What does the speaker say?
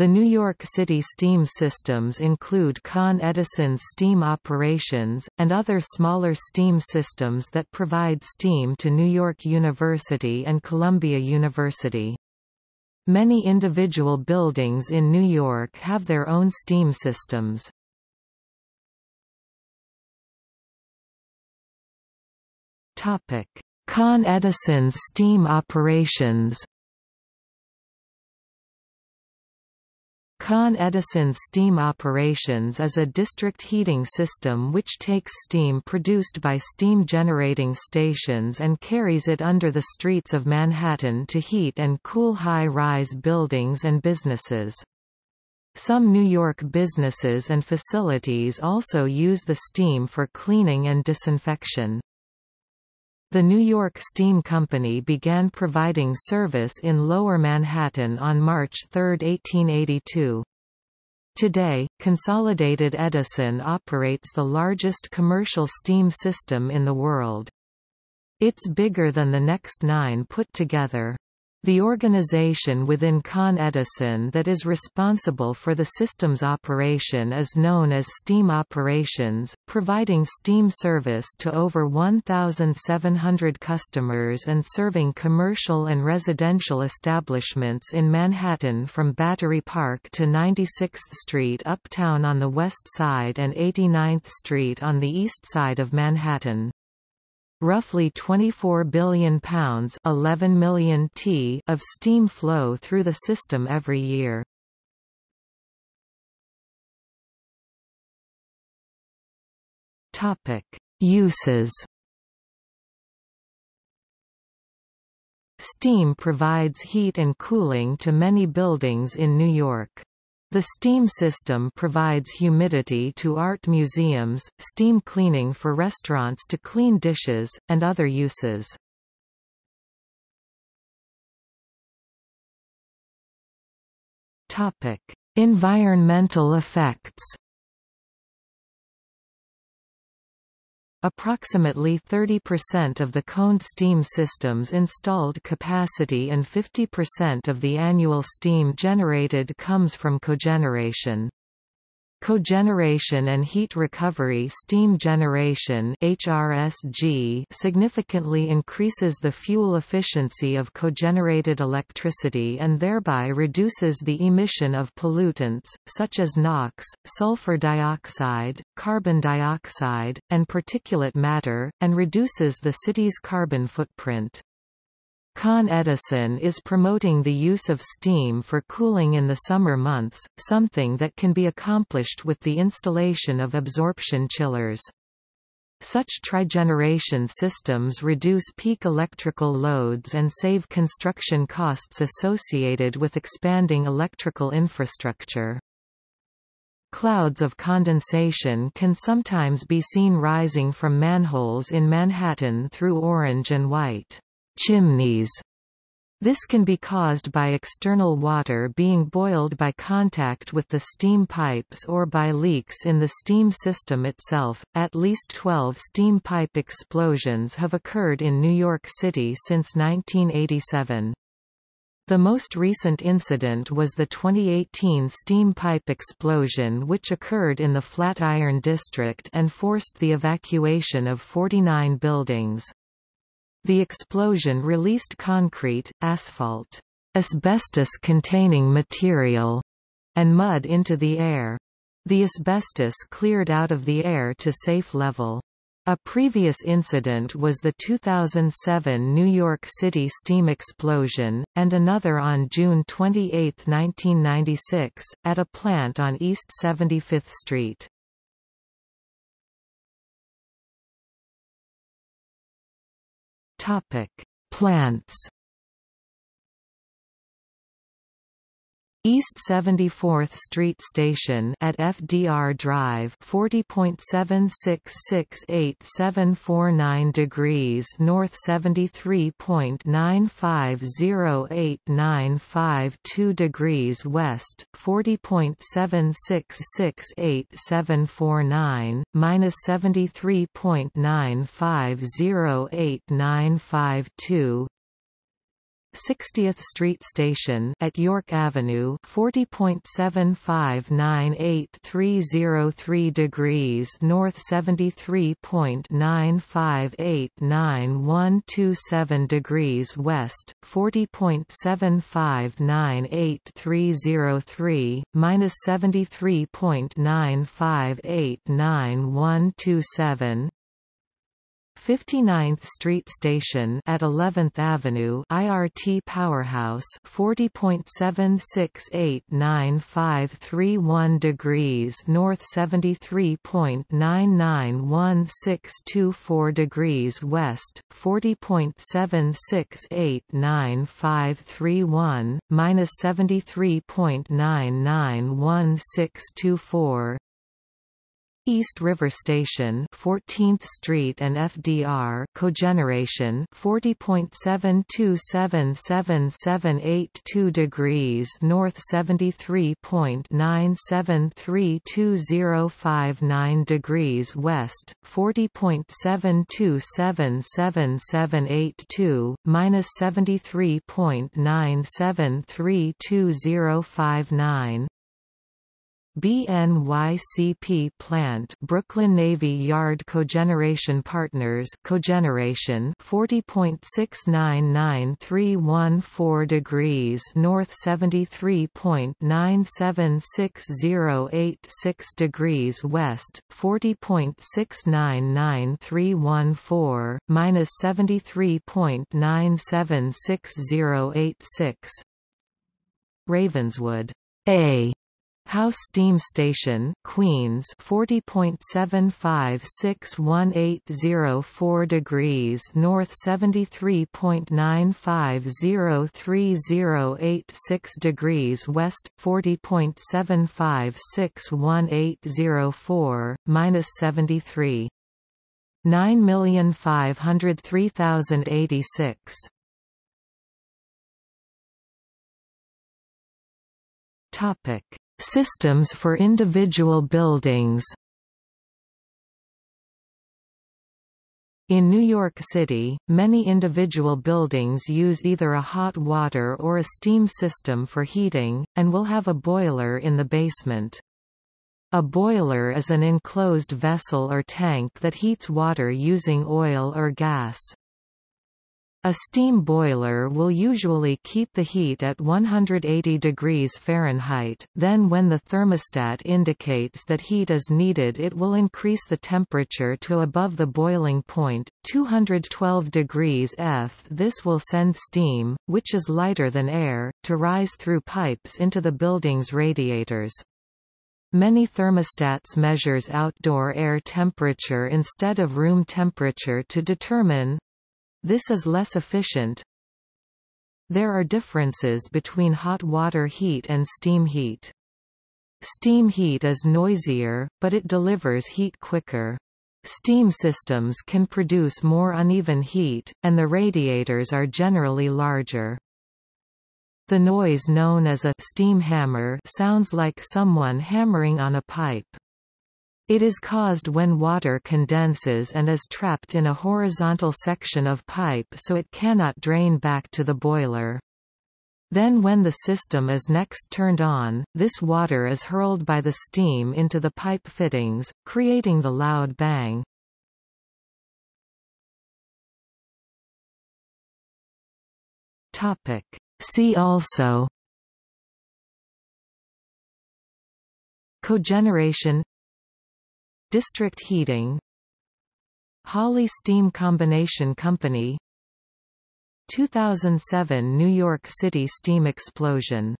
The New York City steam systems include Con Edison's steam operations, and other smaller steam systems that provide steam to New York University and Columbia University. Many individual buildings in New York have their own steam systems. Con Edison's steam operations Con Edison steam operations is a district heating system which takes steam produced by steam generating stations and carries it under the streets of Manhattan to heat and cool high-rise buildings and businesses. Some New York businesses and facilities also use the steam for cleaning and disinfection. The New York Steam Company began providing service in Lower Manhattan on March 3, 1882. Today, Consolidated Edison operates the largest commercial steam system in the world. It's bigger than the next nine put together. The organization within Con Edison that is responsible for the system's operation is known as Steam Operations, providing steam service to over 1,700 customers and serving commercial and residential establishments in Manhattan from Battery Park to 96th Street uptown on the west side and 89th Street on the east side of Manhattan. Roughly 24 billion pounds 11 million t of steam flow through the system every year. Topic: Uses. Steam provides heat and cooling to many buildings in New York. The steam system provides humidity to art museums, steam cleaning for restaurants to clean dishes, and other uses. Topic: Environmental effects. Approximately 30% of the Con Ed steam system's installed capacity and 50% of the annual steam generated comes from cogeneration. Cogeneration and heat recovery steam generation HRSG significantly increases the fuel efficiency of cogenerated electricity and thereby reduces the emission of pollutants, such as NOx, sulfur dioxide, carbon dioxide, and particulate matter, and reduces the city's carbon footprint. Con Edison is promoting the use of steam for cooling in the summer months, something that can be accomplished with the installation of absorption chillers. Such trigeneration systems reduce peak electrical loads and save construction costs associated with expanding electrical infrastructure. Clouds of condensation can sometimes be seen rising from manholes in Manhattan through orange and white chimneys. This can be caused by external water being boiled by contact with the steam pipes or by leaks in the steam system itself. At least 12 steam pipe explosions have occurred in New York City since 1987. The most recent incident was the 2018 steam pipe explosion which occurred in the Flatiron District and forced the evacuation of 49 buildings. The explosion released concrete, asphalt, asbestos-containing material, and mud into the air. The asbestos cleared out of the air to safe level. A previous incident was the 2007 New York City steam explosion, and another on June 28, 1996, at a plant on East 75th Street. Topic: Plants East 74th Street Station at FDR Drive 40.766879 degrees north 73.9508952 degrees west 40.766879 minus 73.9508952 60th Street Station at York Avenue 40.7598303 degrees north 73.9589127 degrees west 40.7598303 minus 73.9589127 59th Street Station at 11th Avenue IRT Powerhouse 40.7689531 degrees north 73.991624 degrees west 40.7689531 minus 73.991624 East River Station 14th Street and FDR cogeneration 40.7277782 degrees north 73.9732059 degrees west 40.7277782 minus 73.9732059 BNYCP plant Brooklyn Navy Yard Cogeneration Partners cogeneration 40.699314 degrees north 73.976086 degrees west 40.699314 minus 73.976086 Ravenswood. A House Steam Station, Queens 40.7561804 degrees north 73.9503086 degrees west 40.7561804 minus 73 9503086 Topic Systems for individual buildings In New York City, many individual buildings use either a hot water or a steam system for heating, and will have a boiler in the basement. A boiler is an enclosed vessel or tank that heats water using oil or gas. A steam boiler will usually keep the heat at 180 degrees Fahrenheit, then when the thermostat indicates that heat is needed it will increase the temperature to above the boiling point, 212 degrees F. This will send steam, which is lighter than air, to rise through pipes into the building's radiators. Many thermostats measures outdoor air temperature instead of room temperature to determine this is less efficient. There are differences between hot water heat and steam heat. Steam heat is noisier, but it delivers heat quicker. Steam systems can produce more uneven heat, and the radiators are generally larger. The noise known as a steam hammer sounds like someone hammering on a pipe. It is caused when water condenses and is trapped in a horizontal section of pipe so it cannot drain back to the boiler. Then when the system is next turned on, this water is hurled by the steam into the pipe fittings, creating the loud bang. Topic. See also Cogeneration District heating. Holly Steam Combination Company. 2007 New York City steam explosion